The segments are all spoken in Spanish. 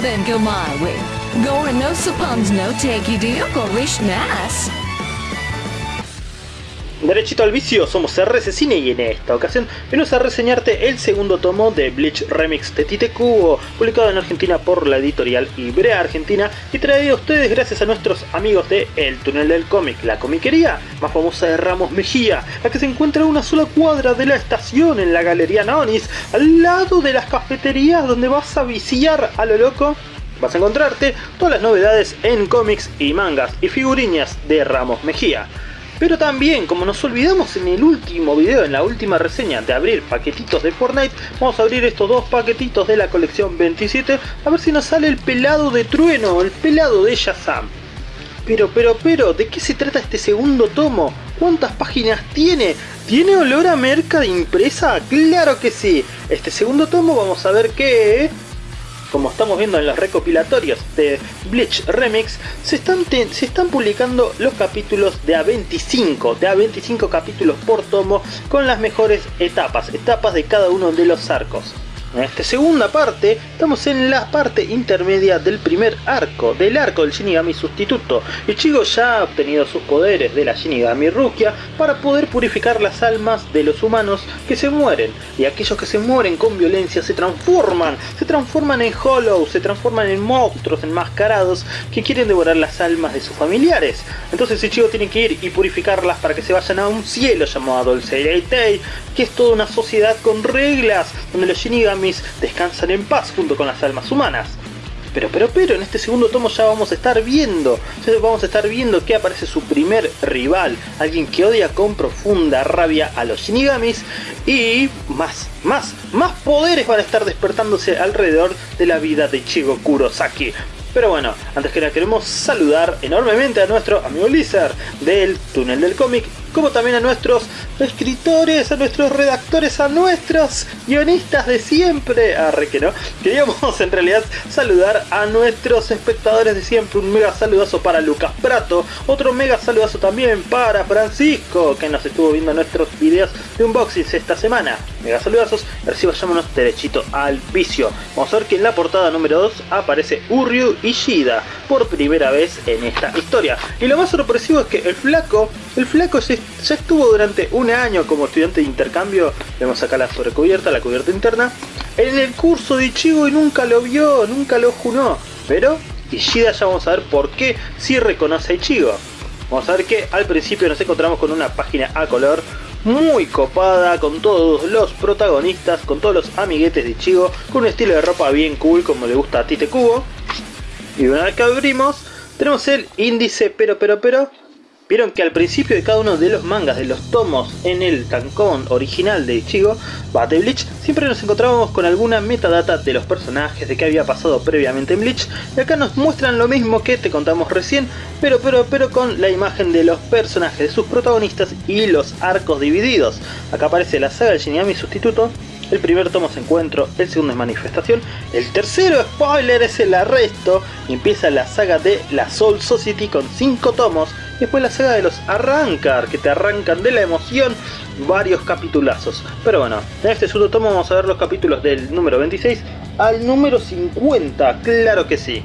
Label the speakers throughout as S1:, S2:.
S1: then go my way. Gore no suppons no take you deal go wish nas.
S2: Derechito al vicio, somos RC Cine y en esta ocasión venimos a reseñarte el segundo tomo de Bleach Remix de Tite Kubo, publicado en Argentina por la editorial Ibrea Argentina y traído a ustedes gracias a nuestros amigos de El Túnel del Cómic, la comiquería más famosa de Ramos Mejía, la que se encuentra a una sola cuadra de la estación en la Galería Nonis, al lado de las cafeterías donde vas a viciar a lo loco vas a encontrarte todas las novedades en cómics y mangas y figuriñas de Ramos Mejía. Pero también, como nos olvidamos en el último video, en la última reseña de abrir paquetitos de Fortnite, vamos a abrir estos dos paquetitos de la colección 27 a ver si nos sale el pelado de trueno, el pelado de Shazam. Pero, pero, pero, ¿de qué se trata este segundo tomo? ¿Cuántas páginas tiene? ¿Tiene olor a merca de impresa? ¡Claro que sí! Este segundo tomo vamos a ver que como estamos viendo en los recopilatorios de Bleach Remix, se están, publicando los capítulos de A25, de A25 capítulos por tomo con las mejores etapas, etapas de cada uno de los arcos. En esta segunda parte, estamos en la parte intermedia del primer arco, del arco del Shinigami sustituto. Ichigo ya ha obtenido sus poderes de la Shinigami Rukia para poder purificar las almas de los humanos que se mueren. Y aquellos que se mueren con violencia se transforman, se transforman en Hollow, se transforman en monstruos enmascarados que quieren devorar las almas de sus familiares. Entonces Ichigo tiene que ir y purificarlas para que se vayan a un cielo llamado el Seireitei, que es toda una sociedad con reglas, donde los Shinigami descansan en paz junto con las almas humanas. Pero, pero, pero, en este segundo tomo ya vamos a estar viendo, vamos a estar viendo que aparece su primer rival, alguien que odia con profunda rabia a los Shinigamis y más, más, más poderes van a estar despertándose alrededor de la vida de Ichigo Kurosaki. Pero bueno, antes que nada queremos saludar enormemente a nuestro amigo Lizard del Túnel del Cómic como también a nuestros escritores, a nuestros redactores, a nuestros guionistas de siempre. Arre que no. Queríamos en realidad saludar a nuestros espectadores de siempre. Un mega saludazo para Lucas Prato. Otro mega saludazo también para Francisco, que nos estuvo viendo nuestros videos de unboxing esta semana. Mega saludazos. Y ahora sí vayámonos derechito al vicio. Vamos a ver que en la portada número 2 aparece Uryu Ishida por primera vez en esta historia. Y lo más sorpresivo es que el flaco, el flaco ya estuvo durante un año como estudiante de intercambio, vemos acá la sobrecubierta, la cubierta interna, en el curso de Ichigo y nunca lo vio, nunca lo junó. Pero Ishida ya vamos a ver por qué sí reconoce a Ichigo. Vamos a ver que al principio nos encontramos con una página a color muy copada, con todos los protagonistas, con todos los amiguetes de Ichigo, con un estilo de ropa bien cool como le gusta a Tite Kubo. Y una vez que abrimos, tenemos el índice pero pero pero Vieron que al principio de cada uno de los mangas, de los tomos en el tankón original de Ichigo, Battle Bleach, siempre nos encontrábamos con alguna metadata de los personajes, de qué había pasado previamente en Bleach, y acá nos muestran lo mismo que te contamos recién, pero pero pero con la imagen de los personajes, de sus protagonistas y los arcos divididos. Acá aparece la saga del Shinigami sustituto, el primer tomo es encuentro, el segundo es manifestación, el tercero spoiler es el arresto empieza la saga de la Soul Society con 5 tomos después la saga de los Arrancar que te arrancan de la emoción varios capitulazos. Pero bueno, en este segundo tomo vamos a ver los capítulos del número 26 al número 50, claro que sí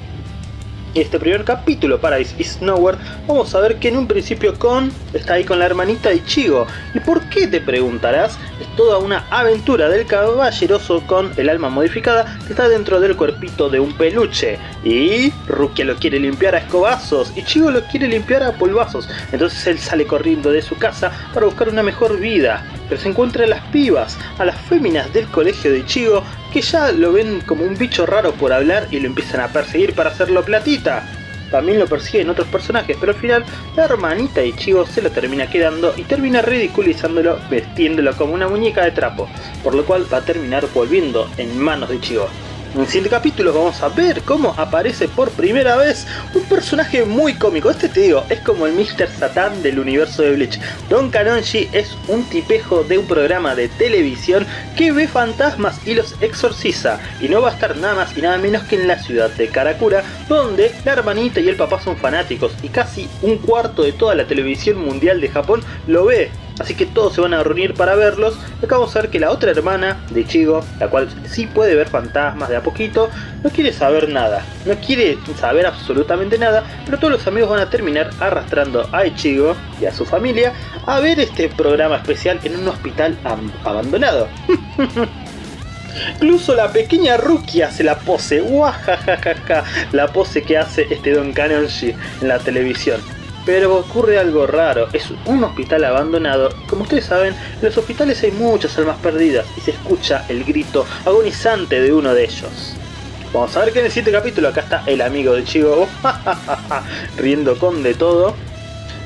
S2: este primer capítulo, Paradise is Nowhere, vamos a ver que en un principio Con está ahí con la hermanita de Ichigo. ¿Y por qué te preguntarás? Es toda una aventura del caballeroso con el alma modificada que está dentro del cuerpito de un peluche. Y Rukia lo quiere limpiar a escobazos, Ichigo lo quiere limpiar a polvazos. Entonces él sale corriendo de su casa para buscar una mejor vida. Pero se encuentra a las pibas, a las féminas del colegio de Ichigo, que ya lo ven como un bicho raro por hablar y lo empiezan a perseguir para hacerlo platita. También lo persiguen otros personajes, pero al final la hermanita de Ichigo se lo termina quedando y termina ridiculizándolo vestiéndolo como una muñeca de trapo, por lo cual va a terminar volviendo en manos de Ichigo. En el siguiente capítulo vamos a ver cómo aparece por primera vez un personaje muy cómico. Este te digo, es como el Mr. Satan del universo de Bleach. Don Kanonji es un tipejo de un programa de televisión que ve fantasmas y los exorciza. Y no va a estar nada más y nada menos que en la ciudad de Karakura, donde la hermanita y el papá son fanáticos y casi un cuarto de toda la televisión mundial de Japón lo ve así que todos se van a reunir para verlos. Acá vamos a ver que la otra hermana de Ichigo, la cual sí puede ver fantasmas de a poquito, no quiere saber nada, no quiere saber absolutamente nada, pero todos los amigos van a terminar arrastrando a Ichigo y a su familia a ver este programa especial en un hospital abandonado. Incluso la pequeña Rukia hace la pose, guajajajaja, la pose que hace este Don Kanonji en la televisión. Pero ocurre algo raro, es un hospital abandonado. Como ustedes saben, en los hospitales hay muchas almas perdidas y se escucha el grito agonizante de uno de ellos. Vamos a ver que en el siguiente capítulo acá está el amigo de Chigo, riendo con de todo.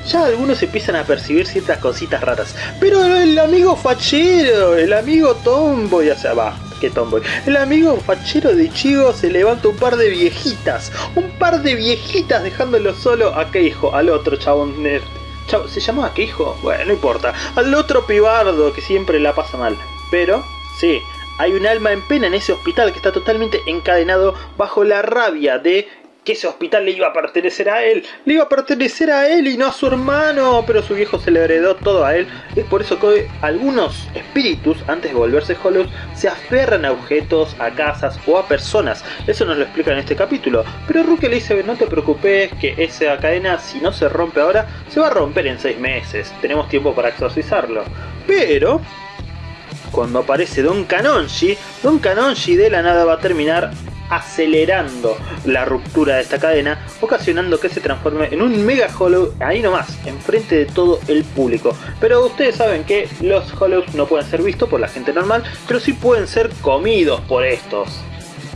S2: Ya algunos empiezan a percibir ciertas cositas raras. Pero el amigo fachero, el amigo tombo, ya se va, que tomboy. El amigo fachero de Chigo se levanta un par de viejitas. Un par de viejitas dejándolo solo a Keijo, al otro chabón nerd. ¿Se llamaba Keijo? Bueno, no importa. Al otro pibardo que siempre la pasa mal. Pero, sí, hay un alma en pena en ese hospital que está totalmente encadenado bajo la rabia de que ese hospital le iba a pertenecer a él, le iba a pertenecer a él y no a su hermano, pero su viejo se le heredó todo a él. Es por eso que algunos espíritus, antes de volverse Hollows, se aferran a objetos, a casas o a personas. Eso nos lo explica en este capítulo. Pero Rukia le dice, no te preocupes, que esa cadena, si no se rompe ahora, se va a romper en 6 meses. Tenemos tiempo para exorcizarlo. Pero... Cuando aparece Don Kanonji, Don Kanonji de la nada va a terminar acelerando la ruptura de esta cadena, ocasionando que se transforme en un Mega Hollow ahí nomás, enfrente de todo el público. Pero ustedes saben que los Hollows no pueden ser vistos por la gente normal, pero sí pueden ser comidos por estos.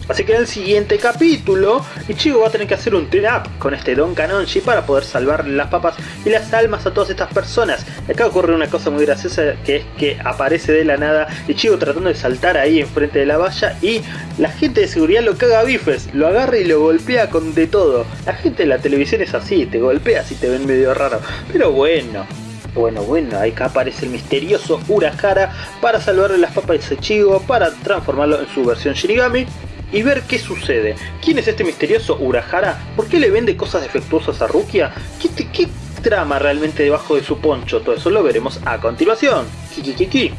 S2: Así que en el siguiente capítulo, Ichigo va a tener que hacer un turn up con este Don Kanonji para poder salvar las papas y las almas a todas estas personas. Acá ocurre una cosa muy graciosa que es que aparece de la nada Ichigo tratando de saltar ahí enfrente de la valla y la gente de seguridad lo caga a bifes, lo agarra y lo golpea con de todo. La gente de la televisión es así, te golpea si te ven medio raro. Pero bueno, bueno, bueno, acá aparece el misterioso Urahara para salvarle las papas de Ichigo, para transformarlo en su versión Shinigami y ver qué sucede. ¿Quién es este misterioso Urahara? ¿Por qué le vende cosas defectuosas a Rukia? ¿Qué, qué trama realmente debajo de su poncho? Todo eso lo veremos a continuación. Kiki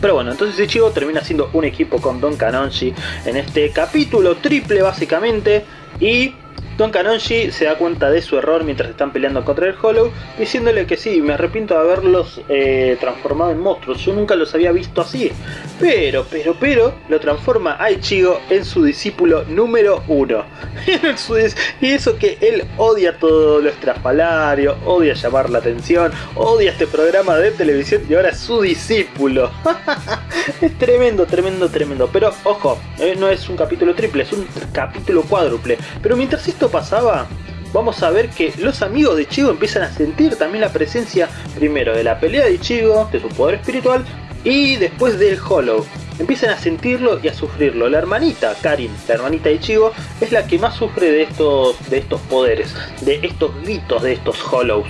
S2: Pero bueno, entonces Ichigo termina siendo un equipo con Don Kanonji en este capítulo triple básicamente y Don Kanonji se da cuenta de su error mientras están peleando contra el Hollow, diciéndole que sí, me arrepiento de haberlos eh, transformado en monstruos, yo nunca los había visto así. Pero, pero, pero, lo transforma a Ichigo en su discípulo número uno. y eso que él odia todo lo estrafalario, odia llamar la atención, odia este programa de televisión y ahora es su discípulo. es tremendo, tremendo, tremendo. Pero ojo, no es un capítulo triple, es un capítulo cuádruple. Pero mientras esto pasaba, vamos a ver que los amigos de Ichigo empiezan a sentir también la presencia primero de la pelea de Ichigo, de su poder espiritual, y después del Hollow. Empiezan a sentirlo y a sufrirlo. La hermanita, Karin, la hermanita de Ichigo, es la que más sufre de estos, de estos poderes, de estos gritos de estos Hollows.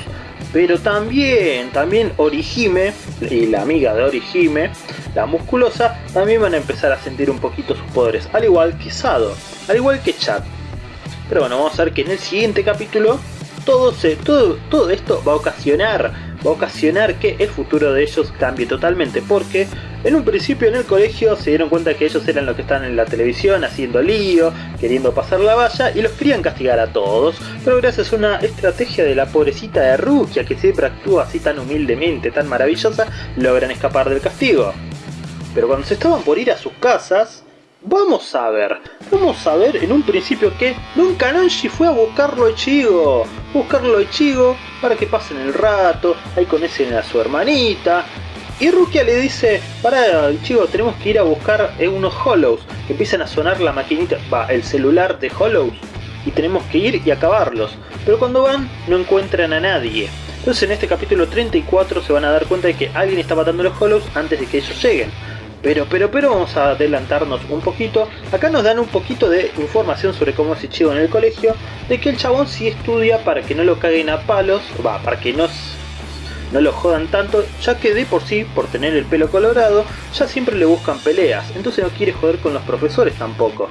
S2: Pero también, también Orihime, y la amiga de Orihime, la musculosa, también van a empezar a sentir un poquito sus poderes, al igual que Sado, al igual que Chad. Pero bueno, vamos a ver que en el siguiente capítulo todo, se, todo, todo esto va a ocasionar va a ocasionar que el futuro de ellos cambie totalmente porque en un principio en el colegio se dieron cuenta que ellos eran los que estaban en la televisión haciendo lío, queriendo pasar la valla y los querían castigar a todos, pero gracias a una estrategia de la pobrecita de Rukia que siempre actúa así tan humildemente, tan maravillosa, logran escapar del castigo. Pero cuando se estaban por ir a sus casas, Vamos a ver, vamos a ver en un principio que Don fue a buscarlo a Ichigo, buscarlo a Ichigo para que pasen el rato, ahí conocen a su hermanita. Y Rukia le dice, para Ichigo tenemos que ir a buscar eh, unos Hollows, que empiezan a sonar la maquinita, va, el celular de Hollows, y tenemos que ir y acabarlos. Pero cuando van no encuentran a nadie. Entonces en este capítulo 34 se van a dar cuenta de que alguien está matando los Hollows antes de que ellos lleguen. Pero, pero, pero vamos a adelantarnos un poquito. Acá nos dan un poquito de información sobre cómo es Ichigo en el colegio. De que el chabón sí estudia para que no lo caguen a palos. Va, para que no, no lo jodan tanto. Ya que de por sí, por tener el pelo colorado, ya siempre le buscan peleas. Entonces no quiere joder con los profesores tampoco.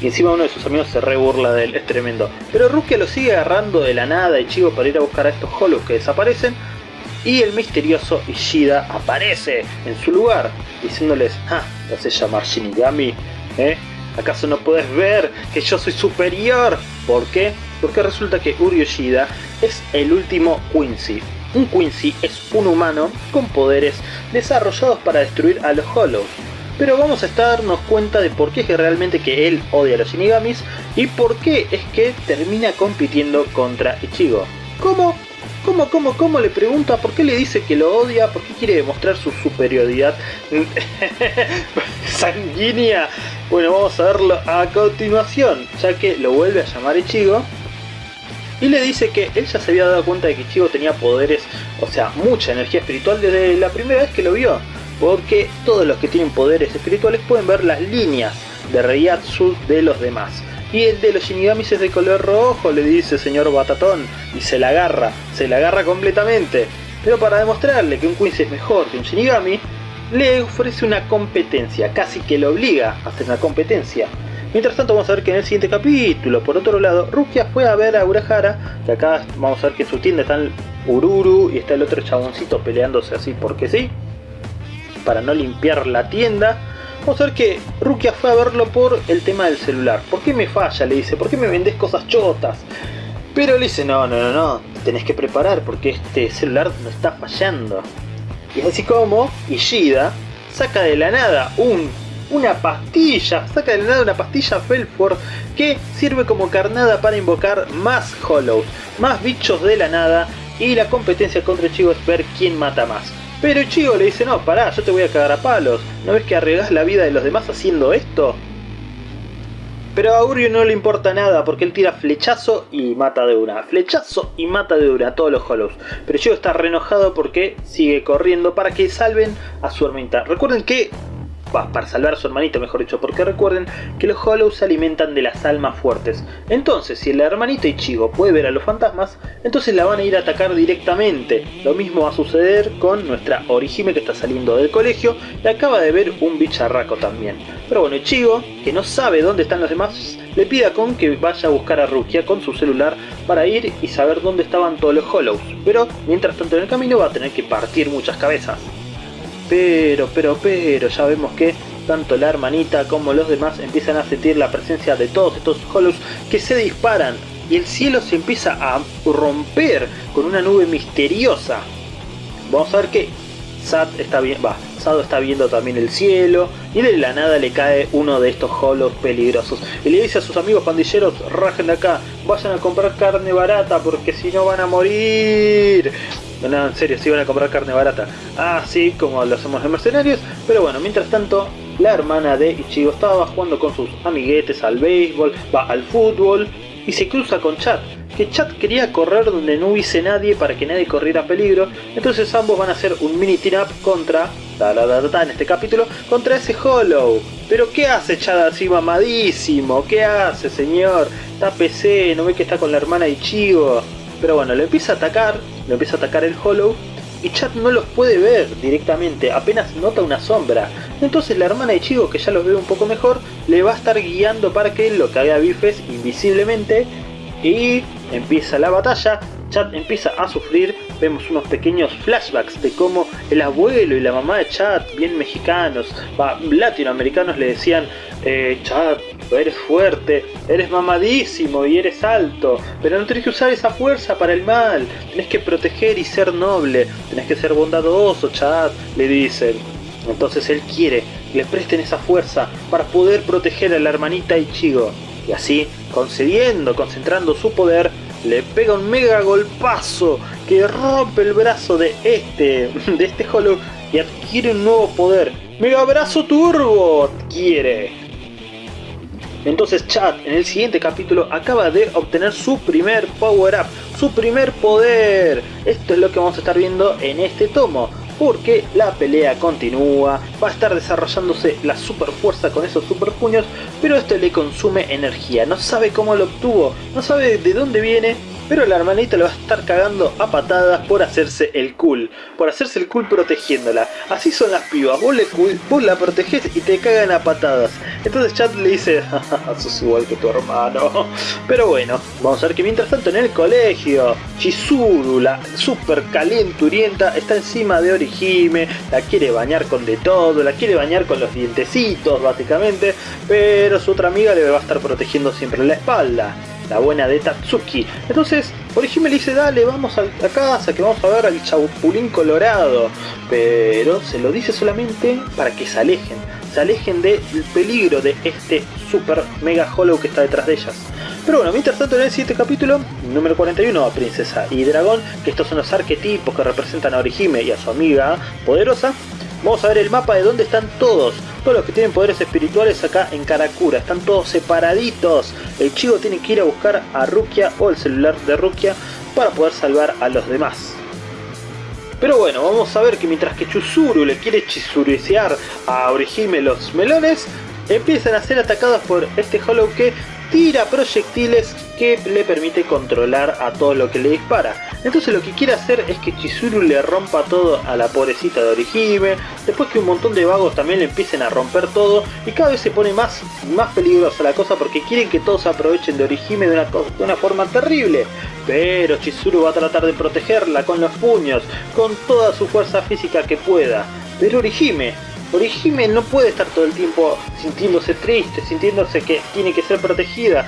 S2: Y encima uno de sus amigos se re burla de él, es tremendo. Pero Rukia lo sigue agarrando de la nada Ichigo para ir a buscar a estos holos que desaparecen y el misterioso Ishida aparece en su lugar, diciéndoles, ah, ¿te haces llamar Shinigami? ¿Eh? ¿Acaso no puedes ver que yo soy superior? ¿Por qué? Porque resulta que Uri Ishida es el último Quincy. Un Quincy es un humano con poderes desarrollados para destruir a los Hollows. Pero vamos a darnos cuenta de por qué es que realmente que él odia a los Shinigamis y por qué es que termina compitiendo contra Ichigo. ¿Cómo? ¿Cómo, cómo, cómo? Le pregunta por qué le dice que lo odia, por qué quiere demostrar su superioridad sanguínea. Bueno, vamos a verlo a continuación, ya que lo vuelve a llamar Ichigo. Y le dice que él ya se había dado cuenta de que Ichigo tenía poderes, o sea, mucha energía espiritual desde la primera vez que lo vio. Porque todos los que tienen poderes espirituales pueden ver las líneas de Reiatsu de los demás. Y el de los Shinigamis es de color rojo, le dice señor Batatón, y se la agarra, se la agarra completamente. Pero para demostrarle que un Quincy es mejor que un Shinigami, le ofrece una competencia, casi que lo obliga a hacer una competencia. Mientras tanto vamos a ver que en el siguiente capítulo, por otro lado, Rukia fue a ver a Urahara, que acá vamos a ver que en su tienda están Ururu y está el otro chaboncito peleándose así porque sí, para no limpiar la tienda. Vamos a ver que Rukia fue a verlo por el tema del celular. ¿Por qué me falla? Le dice. ¿Por qué me vendes cosas chotas? Pero le dice, no, no, no, no. Tenés que preparar porque este celular no está fallando. Y es así como Ishida saca de la nada un, una pastilla. Saca de la nada una pastilla Felford que sirve como carnada para invocar más Hollows. Más bichos de la nada. Y la competencia contra Chigo es ver quién mata más. Pero Ichigo le dice, no, pará, yo te voy a cagar a palos. ¿No ves que arriesgas la vida de los demás haciendo esto? Pero a Uryu no le importa nada porque él tira flechazo y mata de una. Flechazo y mata de una a todos los Hollows. Pero Ichigo está re enojado porque sigue corriendo para que salven a su hermanita. Recuerden que para salvar a su hermanito mejor dicho, porque recuerden que los Hollows se alimentan de las almas fuertes. Entonces, si el hermanito Ichigo puede ver a los fantasmas, entonces la van a ir a atacar directamente. Lo mismo va a suceder con nuestra Orihime que está saliendo del colegio y acaba de ver un bicharraco también. Pero bueno, Ichigo, que no sabe dónde están los demás, le pide a Kon que vaya a buscar a Rukia con su celular para ir y saber dónde estaban todos los Hollows. Pero, mientras tanto en el camino va a tener que partir muchas cabezas. Pero, pero, pero, ya vemos que tanto la hermanita como los demás empiezan a sentir la presencia de todos estos Hollows que se disparan y el cielo se empieza a romper con una nube misteriosa. Vamos a ver que Sad está bien, va, Sado está viendo también el cielo y de la nada le cae uno de estos Hollows peligrosos. Y le dice a sus amigos pandilleros, rajen de acá, vayan a comprar carne barata porque si no van a morir. No, en serio, sí van a comprar carne barata. Así como lo hacemos en Mercenarios. Pero bueno, mientras tanto, la hermana de Ichigo estaba jugando con sus amiguetes al béisbol, va al fútbol y se cruza con Chat. Que Chat quería correr donde no hubiese nadie para que nadie corriera peligro. Entonces ambos van a hacer un mini team up contra, en este capítulo, contra ese Hollow. Pero ¿qué hace Chad así mamadísimo? ¿Qué hace señor? Está PC, no ve que está con la hermana Ichigo. Pero bueno, le empieza a atacar, le empieza a atacar el Hollow y Chat no los puede ver directamente, apenas nota una sombra. Entonces la hermana de Chigo, que ya los ve un poco mejor, le va a estar guiando para que lo que haga bifes invisiblemente y empieza la batalla. Chad empieza a sufrir, vemos unos pequeños flashbacks de cómo el abuelo y la mamá de Chad, bien mexicanos, latinoamericanos, le decían, eh, Chad, eres fuerte, eres mamadísimo y eres alto, pero no tenés que usar esa fuerza para el mal, tenés que proteger y ser noble, tenés que ser bondadoso, Chad, le dicen. Entonces él quiere que le presten esa fuerza para poder proteger a la hermanita Ichigo. Y así, concediendo, concentrando su poder, le pega un mega golpazo que rompe el brazo de este, de este Hollow y adquiere un nuevo poder. ¡Mega brazo turbo! Adquiere. Entonces Chad en el siguiente capítulo acaba de obtener su primer power up, su primer poder. Esto es lo que vamos a estar viendo en este tomo porque la pelea continúa, va a estar desarrollándose la super fuerza con esos super puños, pero esto le consume energía, no sabe cómo lo obtuvo, no sabe de dónde viene, pero la hermanita le va a estar cagando a patadas por hacerse el cool, por hacerse el cool protegiéndola. Así son las pibas, vos, le, la protegés y te cagan a patadas. Entonces Chad le dice, sos igual que tu hermano. Pero bueno, vamos a ver que mientras tanto en el colegio, Chizuru, la super calenturienta, está encima de Orihime, la quiere bañar con de todo, la quiere bañar con los dientecitos básicamente, pero su otra amiga le va a estar protegiendo siempre la espalda la buena de Tatsuki. Entonces, Orihime le dice, dale, vamos a, casa, que vamos a ver al chaupulín colorado. Pero se lo dice solamente para que se alejen. Se alejen del peligro de este super mega hollow que está detrás de ellas. Pero bueno, mientras tanto en el siguiente capítulo, número 41, Princesa y Dragón, que estos son los arquetipos que representan a Orihime y a su amiga poderosa, vamos a ver el mapa de dónde están todos todos los que tienen poderes espirituales acá en Karakura. Están todos separaditos. El chico tiene que ir a buscar a Rukia o el celular de Rukia para poder salvar a los demás. Pero bueno, vamos a ver que mientras que Chuzuru le quiere chizuricear a Orihime los melones, empiezan a ser atacados por este Hollow que tira proyectiles que le permite controlar a todo lo que le dispara. Entonces lo que quiere hacer es que Chizuru le rompa todo a la pobrecita de Orihime, después que un montón de vagos también le empiecen a romper todo y cada vez se pone más, más peligrosa la cosa porque quieren que todos aprovechen de Orihime de una, de una forma terrible. Pero Chizuru va a tratar de protegerla con los puños, con toda su fuerza física que pueda. Pero Orihime Orihime no puede estar todo el tiempo sintiéndose triste, sintiéndose que tiene que ser protegida.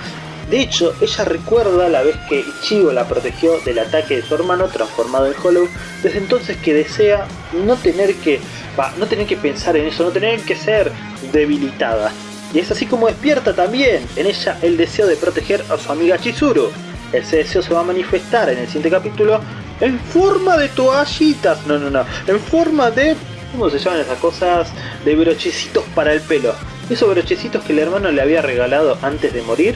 S2: De hecho, ella recuerda la vez que Ichigo la protegió del ataque de su hermano transformado en Hollow, desde entonces que desea no tener que, no tener que pensar en eso, no tener que ser debilitada. Y es así como despierta también en ella el deseo de proteger a su amiga Chizuru. Ese deseo se va a manifestar en el siguiente capítulo en forma de toallitas, no, no, no, en forma de ¿Cómo se llaman esas cosas? De brochecitos para el pelo. Esos brochecitos que el hermano le había regalado antes de morir,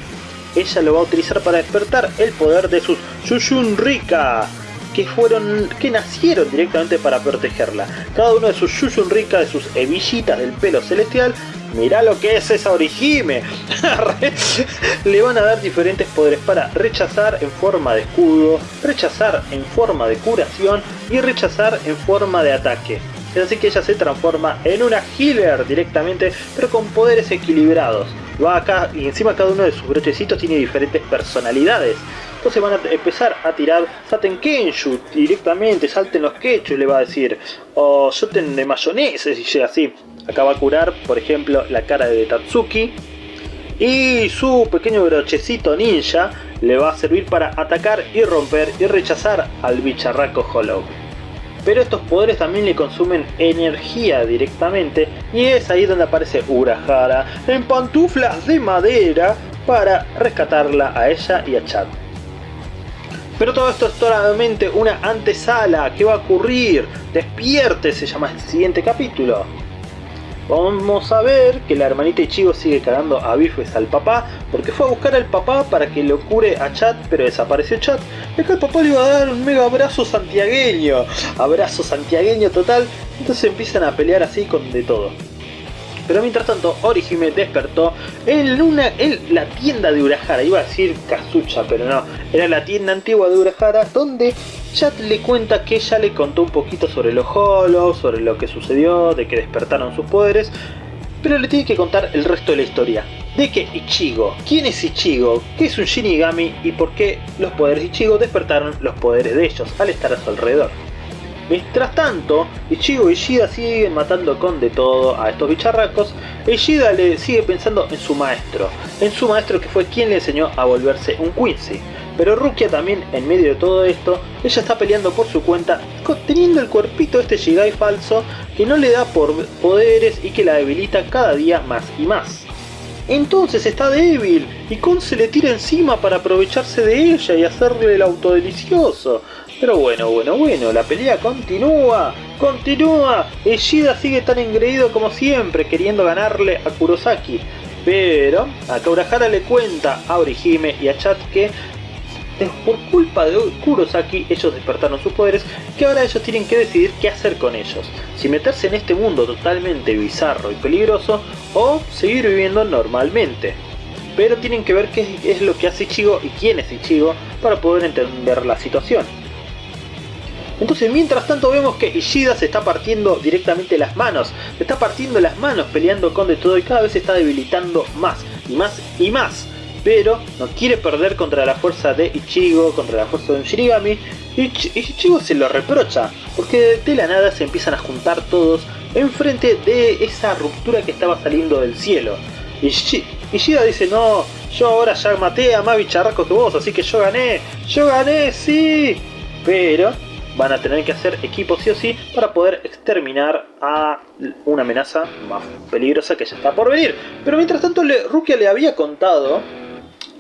S2: ella lo va a utilizar para despertar el poder de sus Yushun Rika, que fueron, que nacieron directamente para protegerla. Cada uno de sus Yushun Rika, de sus hebillitas del pelo celestial, mirá lo que es esa Orihime. Le van a dar diferentes poderes para rechazar en forma de escudo, rechazar en forma de curación y rechazar en forma de ataque. Así que ella se transforma en una healer directamente, pero con poderes equilibrados. Va acá y encima cada uno de sus brochecitos tiene diferentes personalidades. Entonces van a empezar a tirar Saten Kenshu directamente, salten los quechus le va a decir. O Shoten de mayonesa, y llega así. Acá va a curar, por ejemplo, la cara de Tatsuki. Y su pequeño brochecito ninja le va a servir para atacar y romper y rechazar al bicharraco Hollow pero estos poderes también le consumen energía directamente y es ahí donde aparece Urahara en pantuflas de madera para rescatarla a ella y a Chad. Pero todo esto es solamente una antesala, ¿qué va a ocurrir? Despierte se llama el siguiente capítulo. Vamos a ver que la hermanita Ichigo sigue cagando a bifes al papá porque fue a buscar al papá para que lo cure a Chat, pero desapareció Chat. Y acá el papá le iba a dar un mega abrazo santiagueño, abrazo santiagueño total. Entonces empiezan a pelear así con de todo. Pero mientras tanto, Orihime despertó en, en la tienda de Urahara. Iba a decir Kazucha, pero no. Era la tienda antigua de Urahara donde Chat le cuenta que ella le contó un poquito sobre los Hollows, sobre lo que sucedió, de que despertaron sus poderes. Pero le tiene que contar el resto de la historia. De que Ichigo, ¿quién es Ichigo? ¿Qué es un Shinigami? ¿Y por qué los poderes de Ichigo despertaron los poderes de ellos al estar a su alrededor? Mientras tanto, Ichigo y Shida siguen matando con de todo a estos bicharracos, y Shida le sigue pensando en su maestro, en su maestro que fue quien le enseñó a volverse un Quincy. Pero Rukia también, en medio de todo esto, ella está peleando por su cuenta, teniendo el cuerpito de este Shigai falso que no le da por poderes y que la debilita cada día más y más. Entonces está débil y Kon se le tira encima para aprovecharse de ella y hacerle el autodelicioso. Pero bueno, bueno, bueno, la pelea continúa, continúa. Eshida sigue tan engreído como siempre, queriendo ganarle a Kurosaki. Pero a Kaurahara le cuenta a Orihime y a Chat que por culpa de Kurosaki ellos despertaron sus poderes que ahora ellos tienen que decidir qué hacer con ellos. Si meterse en este mundo totalmente bizarro y peligroso o seguir viviendo normalmente. pero tienen que ver qué es lo que hace Ichigo y quién es Ichigo para poder entender la situación. Entonces mientras tanto vemos que Ishida se está partiendo directamente las manos, se está partiendo las manos peleando con de todo y cada vez se está debilitando más y más y más. Pero no quiere perder contra la fuerza de Ichigo, contra la fuerza de un Shinigami. Y Ichigo se lo reprocha, porque de la nada se empiezan a juntar todos enfrente de esa ruptura que estaba saliendo del cielo. Y Ishida dice, no, yo ahora ya maté a más bicharracos que vos, así que yo gané, yo gané, sí. Pero van a tener que hacer equipo sí o sí para poder exterminar a una amenaza más peligrosa que ya está por venir. Pero mientras tanto Rukia le había contado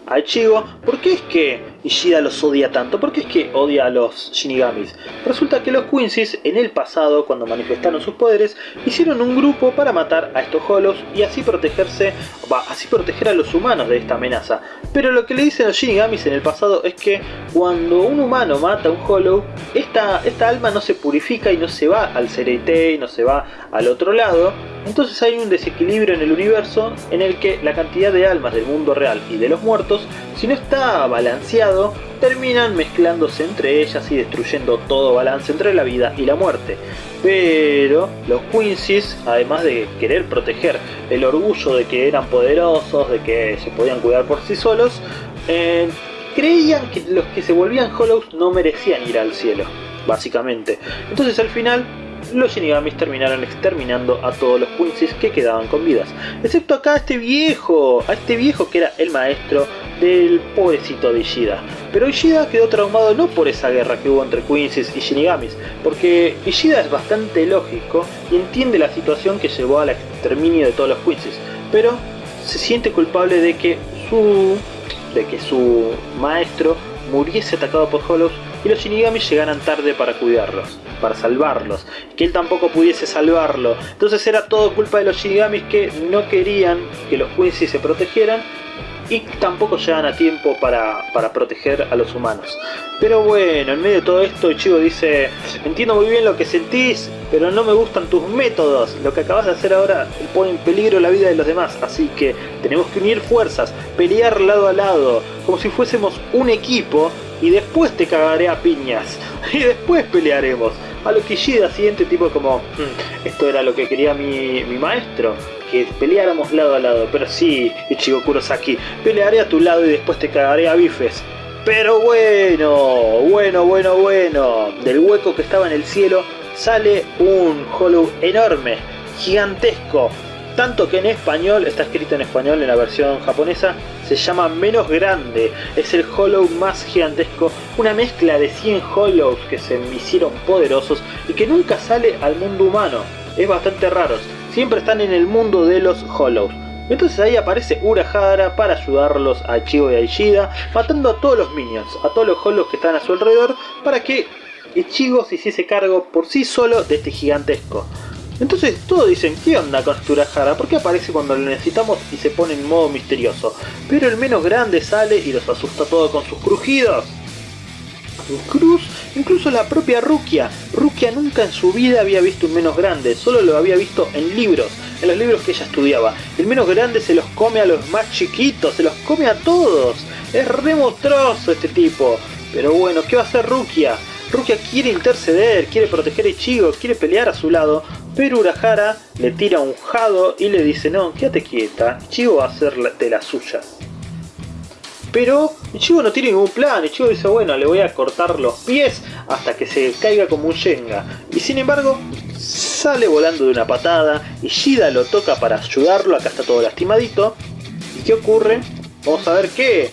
S2: a Ichigo por qué es que Ishida los odia tanto? ¿Por qué es que odia a los Shinigamis? Resulta que los Quincy's en el pasado, cuando manifestaron sus poderes, hicieron un grupo para matar a estos Hollows y así protegerse, así proteger a los humanos de esta amenaza. Pero lo que le dicen los Shinigamis en el pasado es que cuando un humano mata a un Hollow, esta, esta alma no se purifica y no se va al y no se va al otro lado, entonces hay un desequilibrio en el universo en el que la cantidad de almas del mundo real y de los muertos, si no está terminan mezclándose entre ellas y destruyendo todo balance entre la vida y la muerte. Pero los Quincy's, además de querer proteger el orgullo de que eran poderosos, de que se podían cuidar por sí solos, eh, creían que los que se volvían Hollows no merecían ir al cielo, básicamente. Entonces al final los Shinigamis terminaron exterminando a todos los Quincy's que quedaban con vidas. Excepto acá a este viejo, a este viejo que era el maestro del pobrecito de Ishida. Pero Ishida quedó traumado no por esa guerra que hubo entre Quincy's y Shinigamis, porque Ishida es bastante lógico y entiende la situación que llevó al exterminio de todos los Quincy's, pero se siente culpable de que su, de que su maestro muriese atacado por Hollows y los Shinigami llegaran tarde para cuidarlos, para salvarlos, que él tampoco pudiese salvarlo. Entonces era todo culpa de los Shinigamis que no querían que los Quincy se protegieran y tampoco llegan a tiempo para, para, proteger a los humanos. Pero bueno, en medio de todo esto Ichigo dice, entiendo muy bien lo que sentís, pero no me gustan tus métodos. Lo que acabas de hacer ahora pone en peligro la vida de los demás, así que tenemos que unir fuerzas, pelear lado a lado, como si fuésemos un equipo y después te cagaré a piñas. Y después pelearemos. A lo que Ishida siguiente tipo como, hmm, esto era lo que quería mi, mi maestro, que peleáramos lado a lado. Pero sí, Ichigo Kurosaki, pelearé a tu lado y después te cagaré a bifes. Pero bueno, bueno, bueno, bueno. Del hueco que estaba en el cielo sale un Hollow enorme, gigantesco, tanto que en español, está escrito en español en la versión japonesa, se llama menos grande, es el Hollow más gigantesco, una mezcla de 100 Hollows que se hicieron poderosos y que nunca sale al mundo humano, es bastante raro, siempre están en el mundo de los Hollows. Entonces ahí aparece Urahara para ayudarlos a Chigo y a Ishida, matando a todos los minions, a todos los Hollows que están a su alrededor, para que Ichigo se hiciese cargo por sí solo de este gigantesco. Entonces todos dicen, ¿qué onda con Urahara? ¿Por qué aparece cuando lo necesitamos y se pone en modo misterioso? Pero el menos grande sale y los asusta todo con sus crujidos. Cruz, incluso la propia Rukia. Rukia nunca en su vida había visto un menos grande, solo lo había visto en libros, en los libros que ella estudiaba. El menos grande se los come a los más chiquitos, se los come a todos. Es re este tipo. Pero bueno, ¿qué va a hacer Rukia? Rukia quiere interceder, quiere proteger a Ichigo, quiere pelear a su lado, pero Urahara le tira un jado y le dice, no, quédate quieta, Ichigo va a hacer de la suya. Pero Ichigo no tiene ningún plan, Ichigo dice, bueno, le voy a cortar los pies hasta que se caiga como un Shenga. Y sin embargo, sale volando de una patada, Ishida lo toca para ayudarlo, acá está todo lastimadito. ¿Y qué ocurre? Vamos a ver que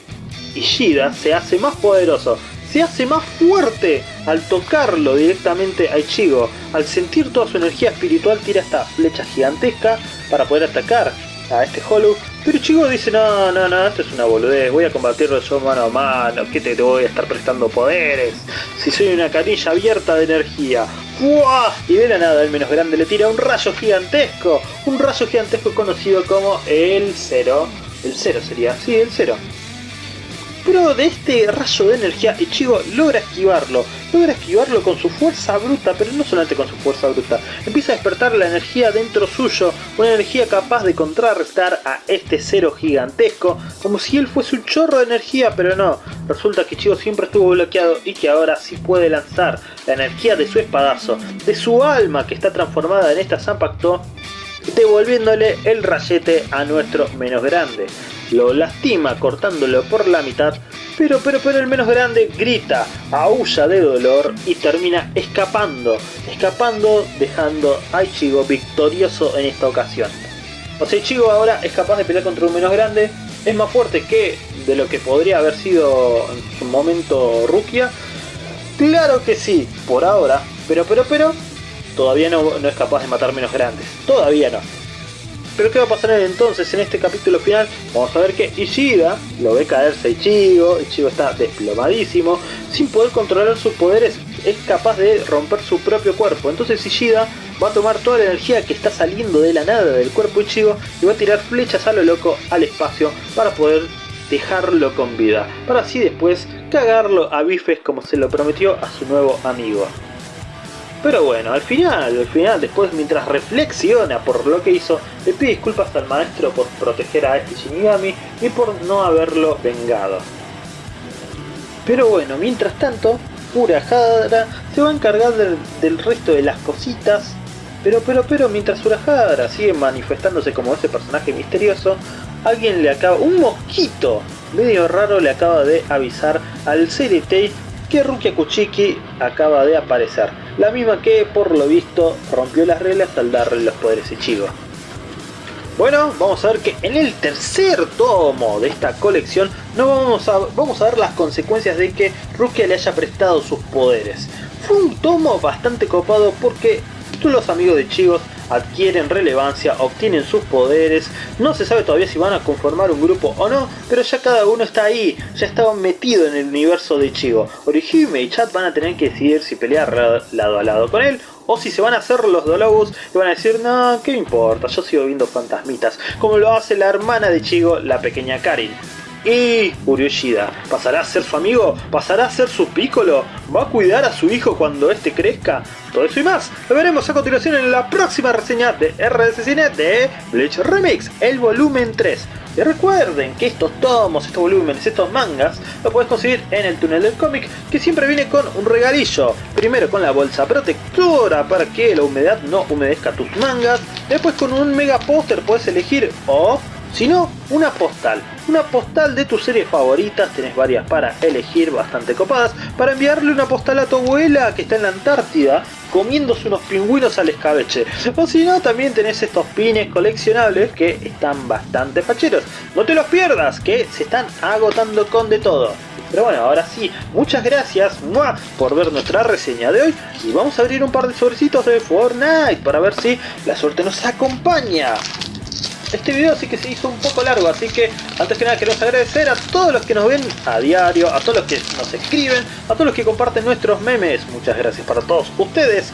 S2: Ishida se hace más poderoso, se hace más fuerte al tocarlo directamente a Ichigo. Al sentir toda su energía espiritual tira esta flecha gigantesca para poder atacar a este Hollow. Pero Ichigo dice, no, no, no, esto es una boludez, voy a combatirlo yo mano a mano, que te, voy a estar prestando poderes, si soy una canilla abierta de energía. Y de la nada el menos grande le tira un rayo gigantesco, un rayo gigantesco conocido como el Cero. El Cero sería, sí, el Cero. Pero de este rayo de energía Ichigo logra esquivarlo, logra esquivarlo con su fuerza bruta, pero no solamente con su fuerza bruta, empieza a despertar la energía dentro suyo, una energía capaz de contrarrestar a este cero gigantesco, como si él fuese un chorro de energía, pero no, resulta que Ichigo siempre estuvo bloqueado y que ahora sí puede lanzar la energía de su espadazo, de su alma que está transformada en esta Zanpakuto, devolviéndole el rayete a nuestro menos grande. Lo lastima cortándolo por la mitad, pero pero pero el menos grande grita, aúlla de dolor y termina escapando, escapando dejando a Ichigo victorioso en esta ocasión. O sea, Ichigo ahora es capaz de pelear contra un menos grande, es más fuerte que de lo que podría haber sido en su momento Rukia. Claro que sí, por ahora, pero pero pero todavía no, no es capaz de matar menos grandes. Todavía no. Pero ¿qué va a pasar entonces en este capítulo final? Vamos a ver que Ishida lo ve caerse Ichigo, Ichigo está desplomadísimo, sin poder controlar sus poderes es capaz de romper su propio cuerpo. Entonces Ishida va a tomar toda la energía que está saliendo de la nada del cuerpo Ichigo y va a tirar flechas a lo loco al espacio para poder dejarlo con vida, para así después cagarlo a bifes como se lo prometió a su nuevo amigo. Pero bueno, al final, al final, después mientras reflexiona por lo que hizo, le pide disculpas al maestro por proteger a este Shinigami y por no haberlo vengado. Pero bueno, mientras tanto, Urahara se va a encargar del, resto de las cositas. Pero, pero, pero, mientras Urahara sigue manifestándose como ese personaje misterioso, alguien le acaba... Un mosquito medio raro le acaba de avisar al CDT que Rukia Kuchiki acaba de aparecer, la misma que por lo visto rompió las reglas al darle los poderes Ichigo. Bueno, vamos a ver que en el tercer tomo de esta colección no vamos a, vamos a ver las consecuencias de que Rukia le haya prestado sus poderes. Fue un tomo bastante copado porque los amigos de Chigos adquieren relevancia, obtienen sus poderes, no se sabe todavía si van a conformar un grupo o no, pero ya cada uno está ahí, ya estaban metido en el universo de Chigo. Orihime y Chat van a tener que decidir si pelear lado a lado con él o si se van a hacer los Dolobus y van a decir, no, ¿qué importa? Yo sigo viendo fantasmitas, como lo hace la hermana de Chigo, la pequeña Karin. Y Uryoshida, ¿pasará a ser su amigo? ¿Pasará a ser su pícolo? ¿Va a cuidar a su hijo cuando éste crezca? Todo eso y más lo veremos a continuación en la próxima reseña de RDC Cine de Bleach Remix, el volumen 3. Y recuerden que estos tomos, estos volúmenes, estos mangas, lo puedes conseguir en el túnel del cómic, que siempre viene con un regalillo. Primero con la bolsa protectora para que la humedad no humedezca tus mangas. Después con un mega póster puedes elegir o sino una postal. Una postal de tus series favoritas, tenés varias para elegir, bastante copadas, para enviarle una postal a tu abuela que está en la Antártida comiéndose unos pingüinos al escabeche. O si no, también tenés estos pines coleccionables que están bastante facheros. No te los pierdas, que se están agotando con de todo. Pero bueno, ahora sí, muchas gracias por ver nuestra reseña de hoy y vamos a abrir un par de sobrecitos de Fortnite para ver si la suerte nos acompaña. Este video sí que se hizo un poco largo, así que antes que nada queremos agradecer a todos los que nos ven a diario, a todos los que nos escriben, a todos los que comparten nuestros memes. Muchas gracias para todos ustedes.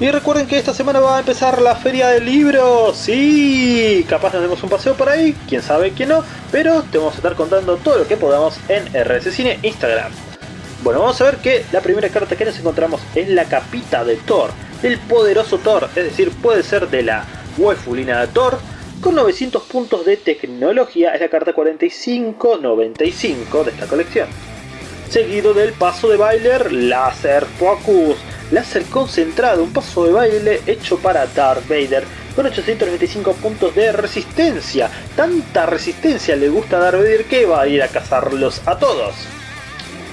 S2: Y recuerden que esta semana va a empezar la feria del libro. Sí, capaz nos demos un paseo por ahí, quién sabe quién no, pero te vamos a estar contando todo lo que podamos en RS Cine Instagram. Bueno, vamos a ver que la primera carta que nos encontramos es la capita de Thor, el poderoso Thor, es decir, puede ser de la wefulina de Thor, con 900 puntos de tecnología, es la carta 4595 de esta colección. Seguido del paso de baile Laser Focus, láser concentrado, un paso de baile hecho para Darth Vader con 895 puntos de resistencia. Tanta resistencia le gusta a Darth Vader que va a ir a cazarlos a todos.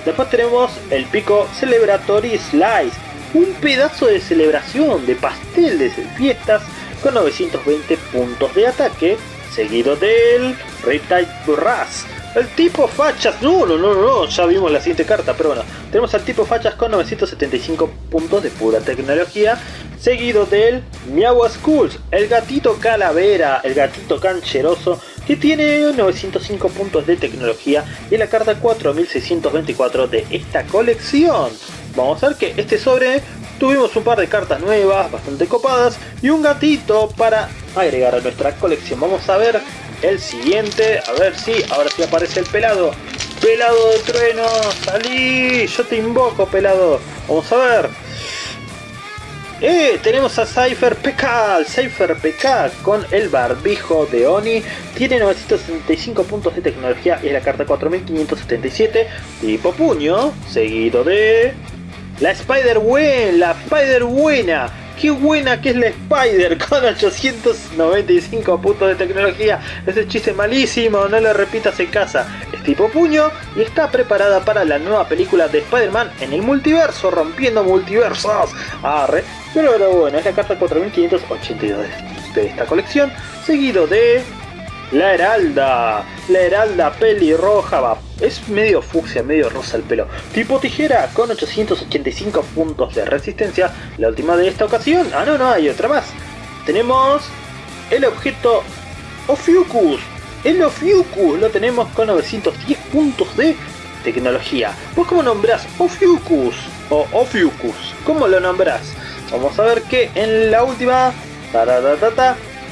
S2: Después tenemos el pico Celebratory Slice, un pedazo de celebración, de pastel de fiestas con 920 puntos de ataque, seguido del Riptide Burras. El tipo fachas, no, no, no, no, ya vimos la siguiente carta, pero bueno, tenemos al tipo fachas con 975 puntos de pura tecnología, seguido del Miawa Schools, el gatito calavera, el gatito cancheroso, que tiene 905 puntos de tecnología y la carta 4624 de esta colección. Vamos a ver que este sobre Tuvimos un par de cartas nuevas, bastante copadas, y un gatito para agregar a nuestra colección. Vamos a ver el siguiente, a ver si ahora sí aparece el pelado. Pelado de trueno, salí, yo te invoco, pelado. Vamos a ver. Eh, tenemos a Cypher PK, Cypher PK con el barbijo de Oni. Tiene 965 puntos de tecnología y es la carta 4577. Tipo puño, seguido de... La Spider Buena, la Spider Buena Qué buena que es la Spider con 895 puntos de tecnología. Ese chiste malísimo, no lo repitas en casa. Es tipo puño y está preparada para la nueva película de Spider-Man en el multiverso, rompiendo multiversos. Arre. Pero, pero bueno, es la carta 4582 de esta colección, seguido de la Heralda, la Heralda pelirroja, va, es medio fucsia, medio rosa el pelo. Tipo tijera con 885 puntos de resistencia, la última de esta ocasión. Ah, no, no, hay otra más. Tenemos el objeto Ophiuchus. El Ophiuchus lo tenemos con 910 puntos de tecnología. ¿Vos cómo nombrás Ophiuchus o Ophiuchus? ¿Cómo lo nombrás? Vamos a ver que en la última...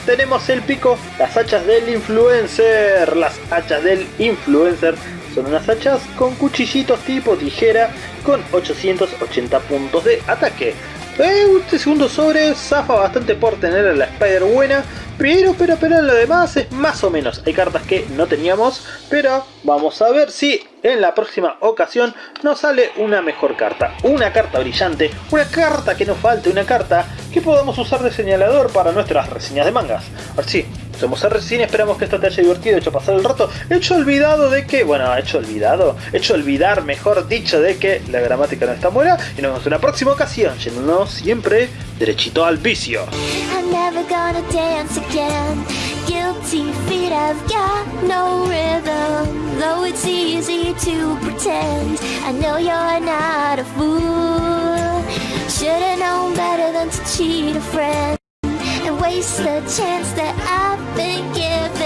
S2: tenemos el pico, las hachas del influencer. Las hachas del influencer son unas hachas con cuchillitos tipo tijera con 880 puntos de ataque. este segundo sobre zafa bastante por tener a la Spider buena, pero, pero, pero lo demás es más o menos. Hay cartas que no teníamos, pero vamos a ver si en la próxima ocasión nos sale una mejor carta. Una carta brillante, una carta que nos falte, una carta que podamos usar de señalador para nuestras reseñas de mangas. Así, somos RCine, esperamos que esto te haya divertido, hecho pasar el rato, hecho olvidado de que, bueno, hecho olvidado, hecho olvidar, mejor dicho, de que la gramática no está buena, y nos vemos en una próxima ocasión, yéndonos siempre derechito al vicio. Should've known better than to cheat a friend waste the chance that I've been given.